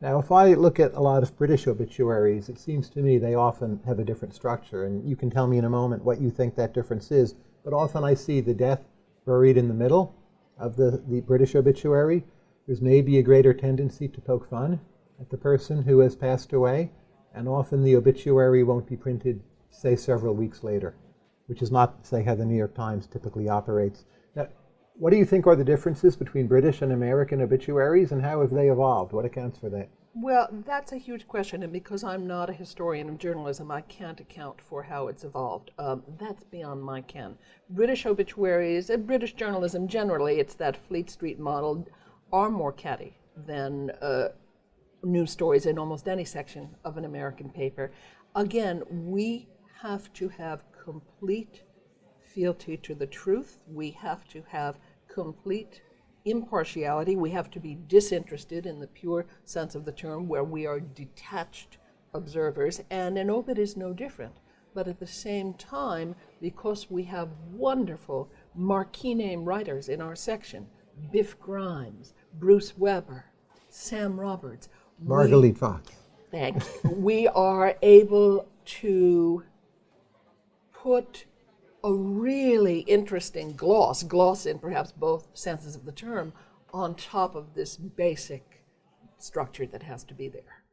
Now, if I look at a lot of British obituaries, it seems to me they often have a different structure. And you can tell me in a moment what you think that difference is. But often I see the death buried in the middle of the, the British obituary. There's maybe a greater tendency to poke fun at the person who has passed away. And often the obituary won't be printed, say, several weeks later, which is not, say, how the New York Times typically operates. Now, what do you think are the differences between British and American obituaries, and how have they evolved? What accounts for that? Well, that's a huge question, and because I'm not a historian of journalism, I can't account for how it's evolved. Um, that's beyond my ken. British obituaries, and British journalism generally, it's that Fleet Street model, are more catty than uh, news stories in almost any section of an American paper. Again, we have to have complete fealty to the truth. We have to have complete impartiality. We have to be disinterested in the pure sense of the term, where we are detached observers, and an obit is no different. But at the same time, because we have wonderful marquee name writers in our section, Biff Grimes, Bruce Weber, Sam Roberts, Margalit Fox. Thank you. we are able to put a really interesting gloss, gloss in perhaps both senses of the term, on top of this basic structure that has to be there.